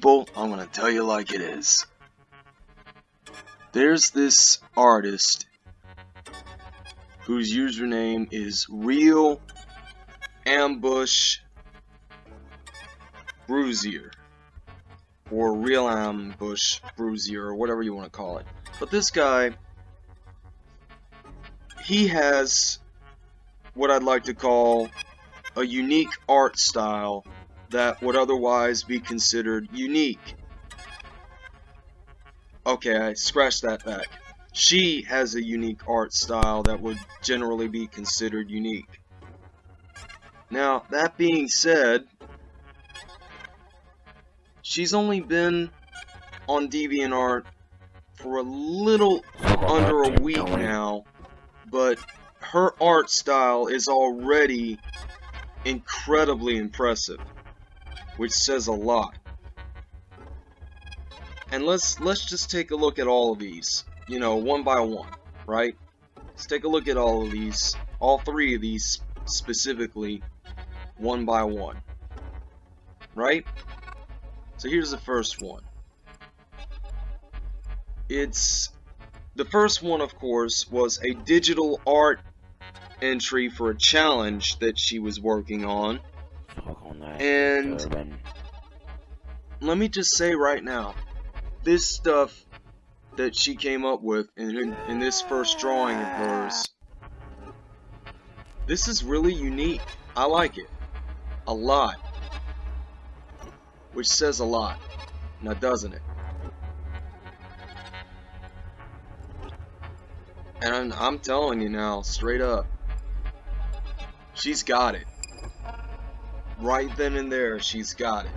People, I'm gonna tell you like it is. There's this artist whose username is Real Ambush Bruiser or Real Ambush Bruiser or whatever you want to call it. But this guy, he has what I'd like to call a unique art style that would otherwise be considered unique. Okay, I scratched that back. She has a unique art style that would generally be considered unique. Now, that being said, she's only been on DeviantArt for a little under a week now, but her art style is already incredibly impressive, which says a lot. And let's let's just take a look at all of these, you know, one by one, right? Let's take a look at all of these, all three of these specifically, one by one, right? So here's the first one. It's the first one, of course, was a digital art entry for a challenge that she was working on. And let me just say right now, this stuff that she came up with in, in this first drawing of hers, this is really unique. I like it. A lot. Which says a lot. Now doesn't it? And I'm, I'm telling you now, straight up, she's got it. Right then and there, she's got it.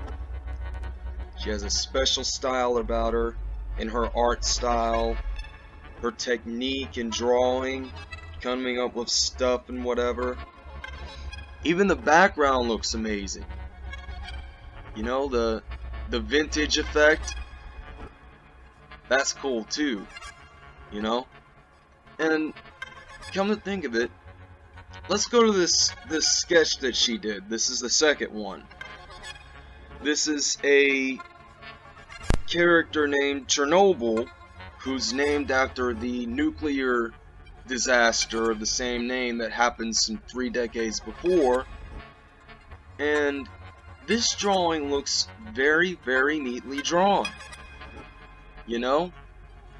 She has a special style about her, in her art style, her technique in drawing, coming up with stuff and whatever. Even the background looks amazing. You know, the the vintage effect. That's cool too. You know? And come to think of it, let's go to this this sketch that she did. This is the second one. This is a character named Chernobyl, who's named after the nuclear disaster of the same name that happened some three decades before. And this drawing looks very, very neatly drawn. You know?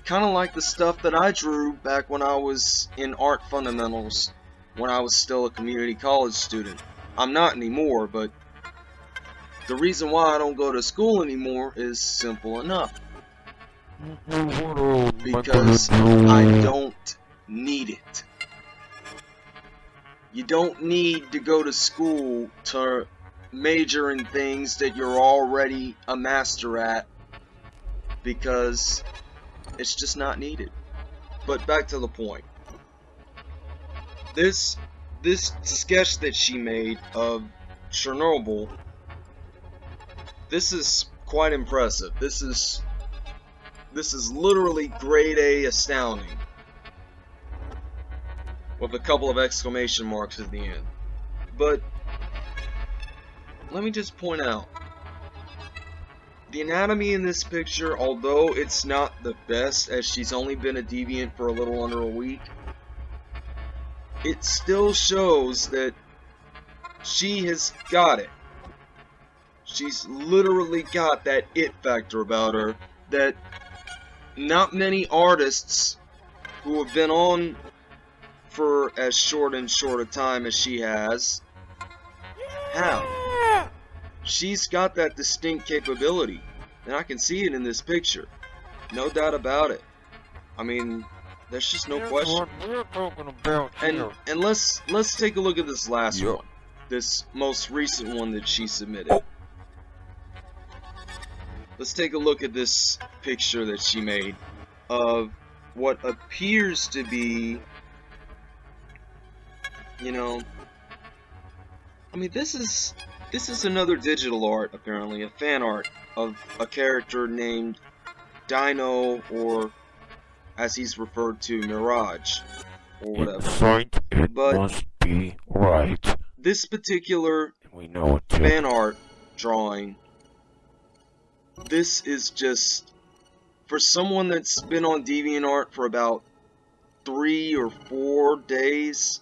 Kind of like the stuff that I drew back when I was in art fundamentals, when I was still a community college student. I'm not anymore, but the reason why I don't go to school anymore is simple enough. Because I don't need it. You don't need to go to school to major in things that you're already a master at because it's just not needed. But back to the point. This this sketch that she made of Chernobyl this is quite impressive. This is this is literally grade A astounding. With a couple of exclamation marks at the end. But let me just point out the anatomy in this picture, although it's not the best as she's only been a deviant for a little under a week, it still shows that she has got it. She's literally got that it factor about her that not many artists who have been on for as short and short a time as she has have. She's got that distinct capability, and I can see it in this picture. No doubt about it. I mean, there's just no question. And and let's let's take a look at this last yep. one. This most recent one that she submitted. Oh. Let's take a look at this picture that she made of what appears to be, you know, I mean, this is this is another digital art, apparently, a fan art of a character named Dino, or as he's referred to, Mirage, or whatever. it but must be right. This particular we know fan art drawing this is just for someone that's been on DeviantArt for about three or four days.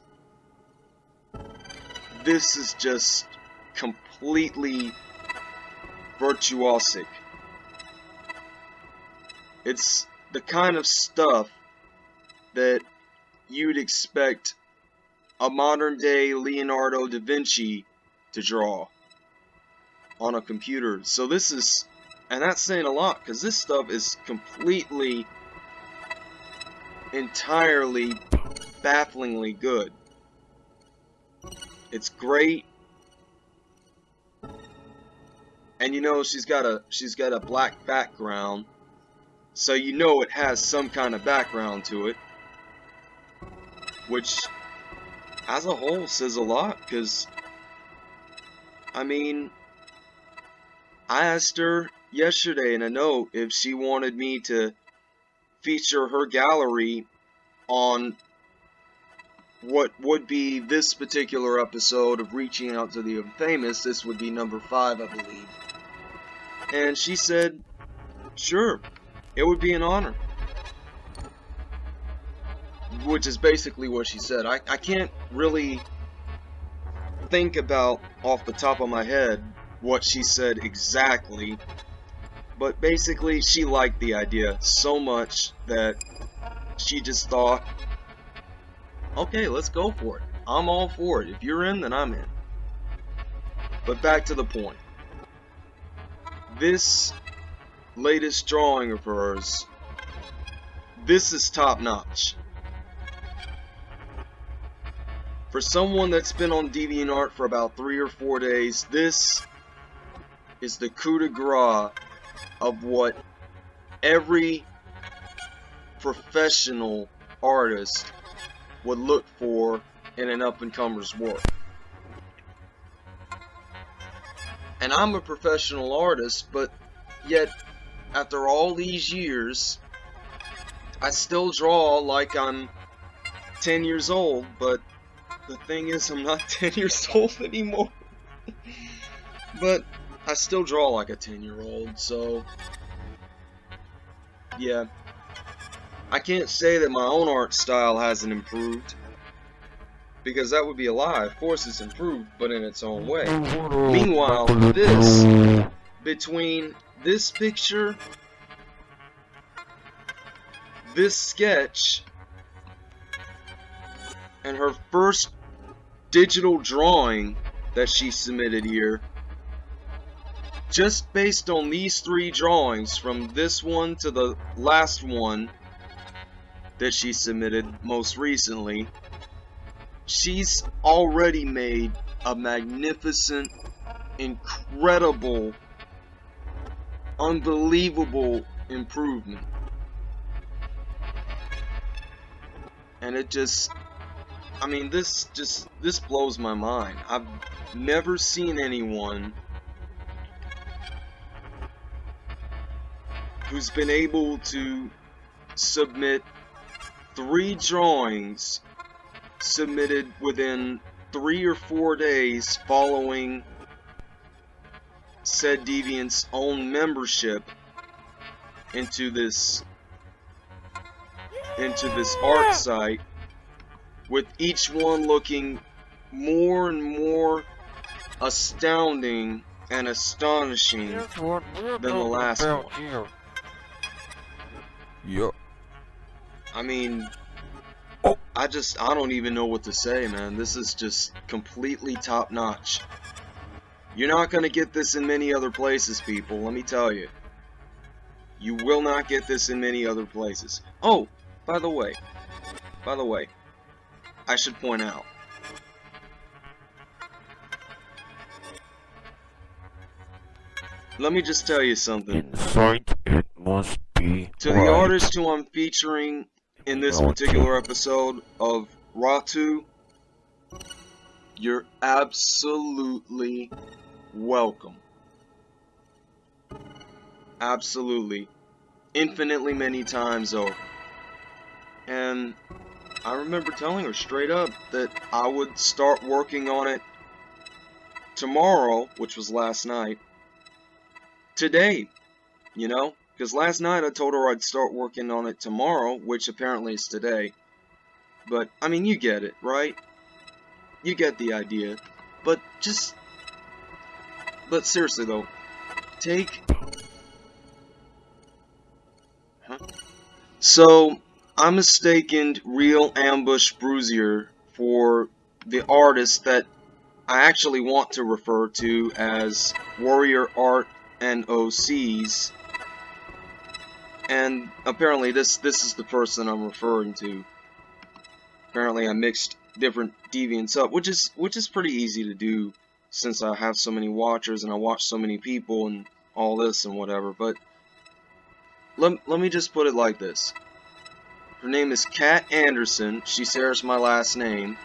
This is just completely virtuosic. It's the kind of stuff that you'd expect a modern day Leonardo da Vinci to draw on a computer. So this is, and that's saying a lot because this stuff is completely, entirely, bafflingly good. It's great. And you know she's got a she's got a black background. So you know it has some kind of background to it. Which as a whole says a lot because I mean I asked her yesterday in a note if she wanted me to feature her gallery on what would be this particular episode of Reaching Out to the Infamous. This would be number five, I believe. And she said, sure, it would be an honor. Which is basically what she said. I, I can't really think about off the top of my head what she said exactly. But basically, she liked the idea so much that she just thought okay, let's go for it. I'm all for it. If you're in, then I'm in. But back to the point. This latest drawing of hers, this is top notch. For someone that's been on DeviantArt for about three or four days, this is the coup de grace of what every professional artist would look for in an up-and-comer's work. And I'm a professional artist, but yet, after all these years, I still draw like I'm 10 years old, but the thing is, I'm not 10 years old anymore. but I still draw like a 10 year old, so yeah. I can't say that my own art style hasn't improved. Because that would be a lie. Of course it's improved, but in its own way. Meanwhile, this, between this picture, this sketch, and her first digital drawing that she submitted here, just based on these three drawings, from this one to the last one, that she submitted most recently, she's already made a magnificent, incredible, unbelievable improvement. And it just, I mean, this just, this blows my mind. I've never seen anyone who's been able to submit three drawings submitted within three or four days following said deviant's own membership into this into this art site with each one looking more and more astounding and astonishing than the last one. Yup. I mean, Oh. I just, I don't even know what to say, man. This is just completely top notch. You're not going to get this in many other places, people, let me tell you. You will not get this in many other places. Oh, by the way, by the way, I should point out. Let me just tell you something. Inside it must be To the right. artist who I'm featuring in this particular episode of Ratu, you're absolutely welcome. Absolutely. Infinitely many times over. And I remember telling her straight up that I would start working on it tomorrow, which was last night, today, You know? Because last night I told her I'd start working on it tomorrow, which apparently is today. But, I mean, you get it, right? You get the idea. But just... But seriously though, take... Huh? So, I mistaken Real Ambush Bruiser for the artist that I actually want to refer to as Warrior Art and OCs. And apparently this this is the person I'm referring to. Apparently I mixed different deviants up, which is which is pretty easy to do since I have so many watchers and I watch so many people and all this and whatever, but let, let me just put it like this. Her name is Kat Anderson. She shares my last name.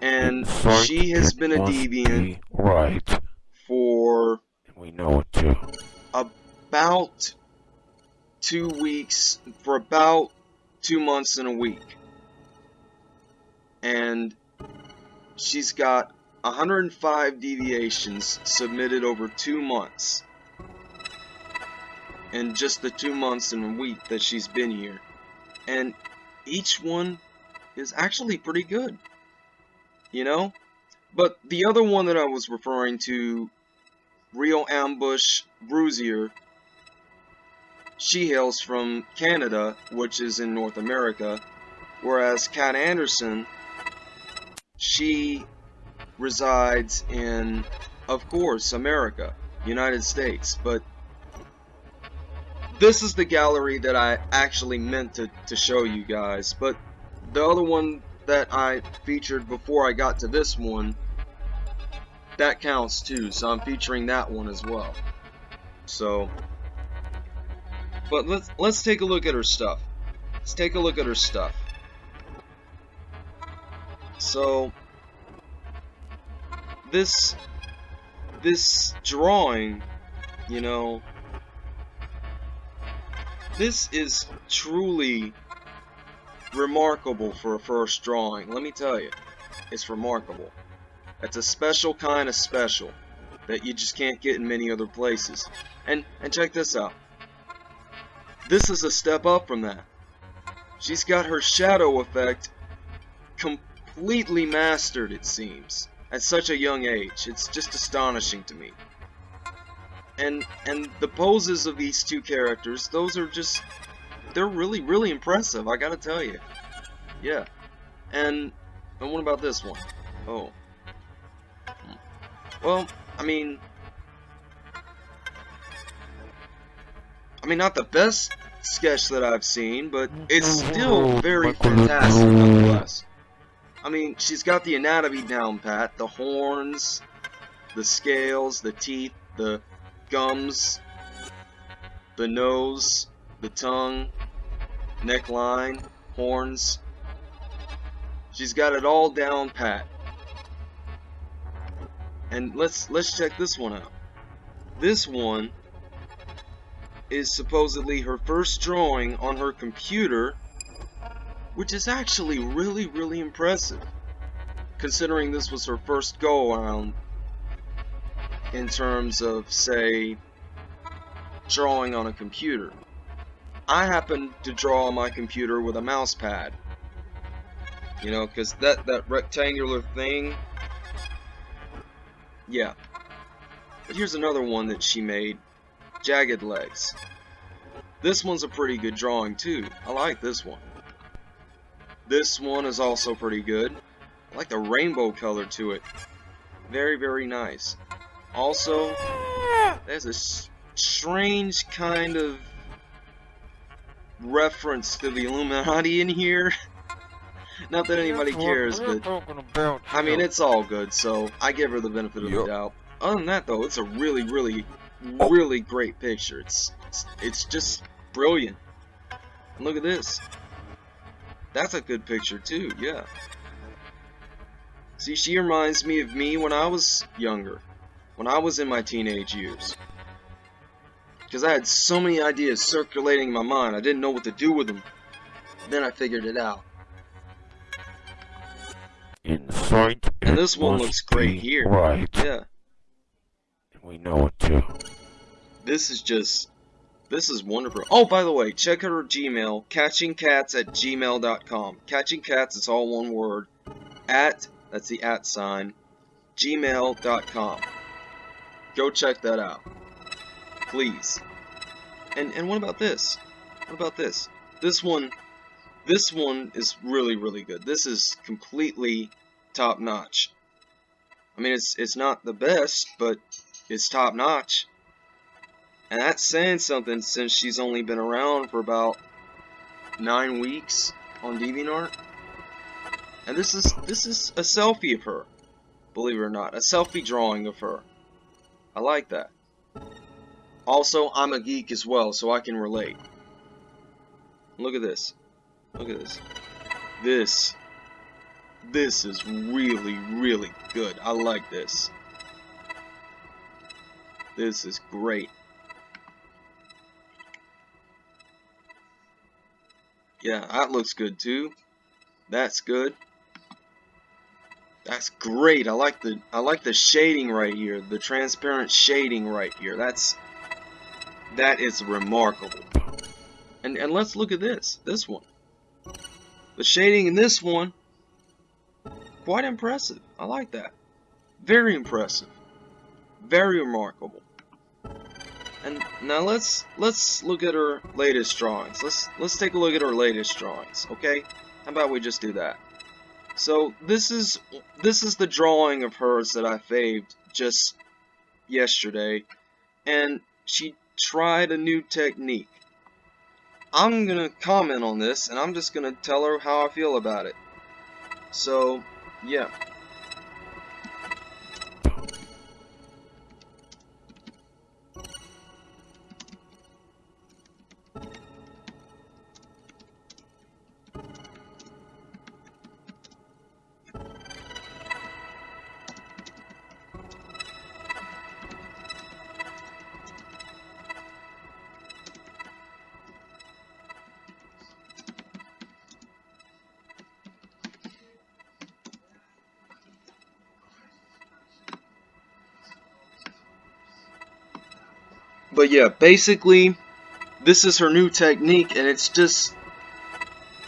And she has been a deviant be Right. for We know it too. about two weeks, for about two months and a week. And she's got 105 deviations submitted over two months. In just the two months and a week that she's been here. And each one is actually pretty good. You know? But the other one that I was referring to, Real Ambush Bruiser, she hails from Canada, which is in North America, whereas Kat Anderson, she resides in, of course, America, United States, but this is the gallery that I actually meant to, to show you guys, but the other one that I featured before I got to this one, that counts too, so I'm featuring that one as well. So, but let's let's take a look at her stuff. Let's take a look at her stuff. So, this this drawing, you know, this is truly remarkable for a first drawing. Let me tell you, it's remarkable. It's a special kind of special that you just can't get in many other places. And and check this out. This is a step up from that. She's got her shadow effect completely mastered, it seems, at such a young age. It's just astonishing to me. And and the poses of these two characters, those are just they're really really impressive, I got to tell you. Yeah. And and what about this one? Oh. Well, I mean I mean not the best sketch that I've seen, but it's oh, still very fantastic nonetheless. I mean, she's got the anatomy down pat, the horns, the scales, the teeth, the gums, the nose, the tongue, neckline, horns. She's got it all down pat. And let's let's check this one out. This one is supposedly her first drawing on her computer, which is actually really really impressive considering this was her first go around in terms of say drawing on a computer. I happen to draw on my computer with a mouse pad. You know, because that, that rectangular thing, yeah. But here's another one that she made, Jagged Legs. This one's a pretty good drawing too. I like this one. This one is also pretty good. I like the rainbow color to it. Very, very nice. Also, there's a strange kind of reference to the Illuminati in here. Not that anybody cares, but I mean, it's all good, so I give her the benefit of the doubt. Other than that, though, it's a really, really, really great picture. It's, it's, it's just brilliant. And look at this. That's a good picture, too, yeah. See, she reminds me of me when I was younger. When I was in my teenage years. Because I had so many ideas circulating in my mind, I didn't know what to do with them. Then I figured it out. Inside And this one looks great here. Right. Yeah. We know it too. This is just This is wonderful. Oh, by the way, check her Gmail, catchingcats at gmail.com. Catching cats is all one word. At, that's the at sign, gmail.com. Go check that out. Please. And and what about this? What about this? This one this one is really really good. This is completely top notch. I mean it's it's not the best, but it's top notch. And that's saying something since she's only been around for about nine weeks on DeviantArt. And this is this is a selfie of her, believe it or not, a selfie drawing of her. I like that. Also, I'm a geek as well, so I can relate. Look at this. Look at this. This. This is really, really good. I like this. This is great. Yeah, that looks good too. That's good. That's great. I like the I like the shading right here. The transparent shading right here. That's that is remarkable. And and let's look at this. This one. The shading in this one quite impressive. I like that. Very impressive. Very remarkable. And now let's let's look at her latest drawings. Let's let's take a look at her latest drawings, okay? How about we just do that? So this is this is the drawing of hers that I faved just yesterday, and she tried a new technique. I'm gonna comment on this, and I'm just gonna tell her how I feel about it. So, yeah. But yeah, basically, this is her new technique, and it's just,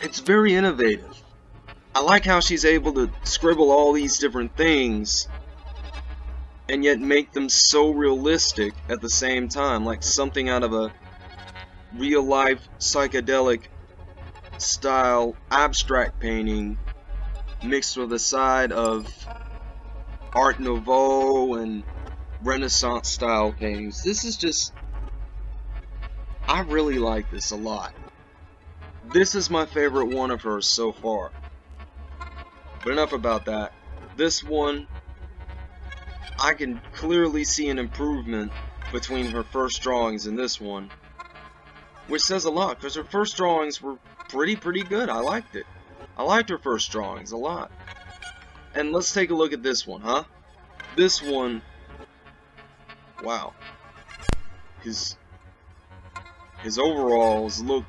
it's very innovative. I like how she's able to scribble all these different things, and yet make them so realistic at the same time, like something out of a real-life psychedelic style abstract painting mixed with a side of Art Nouveau and Renaissance style paintings. This is just I really like this a lot. This is my favorite one of hers so far. But enough about that. This one I can clearly see an improvement between her first drawings and this one. Which says a lot, because her first drawings were pretty, pretty good. I liked it. I liked her first drawings a lot. And let's take a look at this one, huh? This one Wow. His his overalls look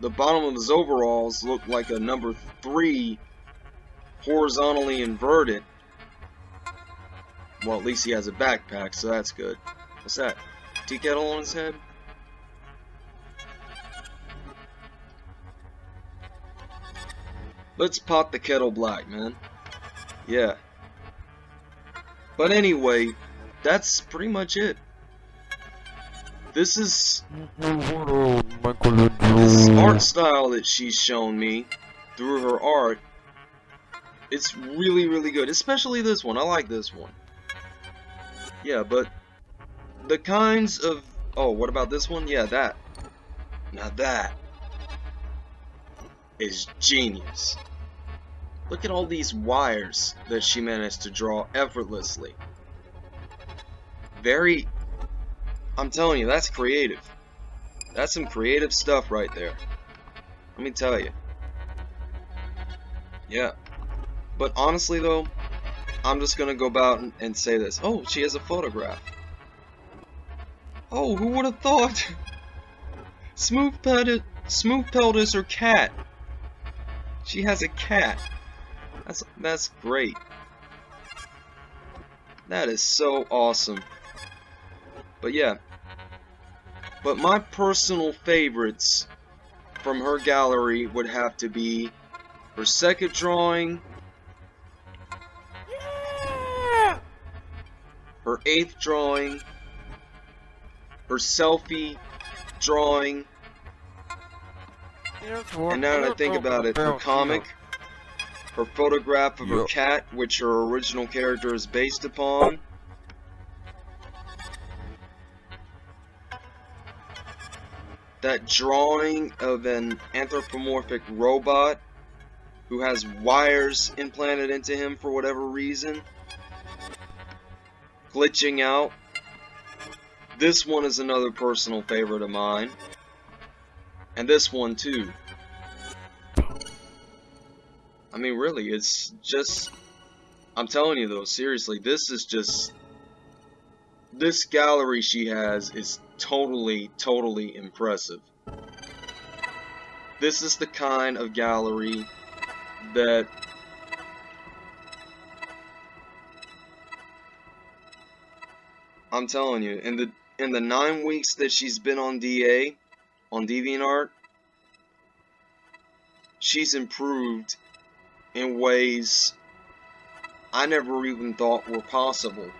the bottom of his overalls look like a number three horizontally inverted. Well, at least he has a backpack, so that's good. What's that? Tea kettle on his head? Let's pot the kettle black, man. Yeah. But anyway, that's pretty much it. This is this art style that she's shown me through her art. It's really, really good, especially this one. I like this one. Yeah, but the kinds of oh, what about this one? Yeah, that. Now that is genius. Look at all these wires that she managed to draw effortlessly very I'm telling you that's creative. That's some creative stuff right there. Let me tell you. Yeah. But honestly though I'm just gonna go about and say this. Oh she has a photograph. Oh who would have thought? Smooth pelted smooth pelt is her cat? She has a cat. That's that's great. That is so awesome but yeah. But my personal favorites from her gallery would have to be her second drawing, her eighth drawing, her selfie drawing, and now that I think about it, her comic, her photograph of her cat, which her original character is based upon, that drawing of an anthropomorphic robot who has wires implanted into him for whatever reason, glitching out. This one is another personal favorite of mine. And this one too. I mean, really, it's just. I'm telling you though, seriously, this is just. This gallery she has is totally, totally impressive. This is the kind of gallery that I'm telling you, in the in the nine weeks that she's been on DA, on DeviantArt, she's improved in ways I never even thought were possible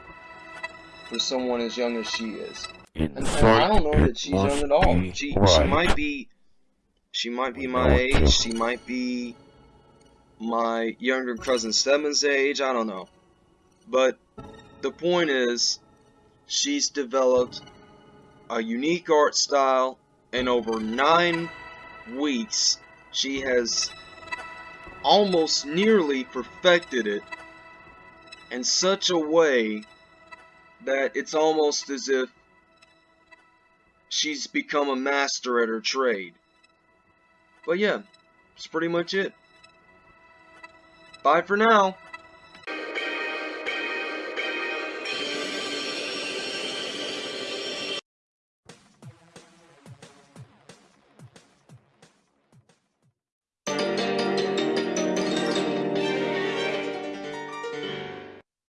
for someone as young as she is. In And, and I don't know that she's young at all. She she might be she might be my know it too. age. She might be my younger cousin Stebbins' age. I don't know. But the point is, she's developed a unique art style, and over nine weeks, she has almost nearly perfected it in such a way that it's almost as if she's become a master at her trade. But yeah, that's pretty much it. Bye for now.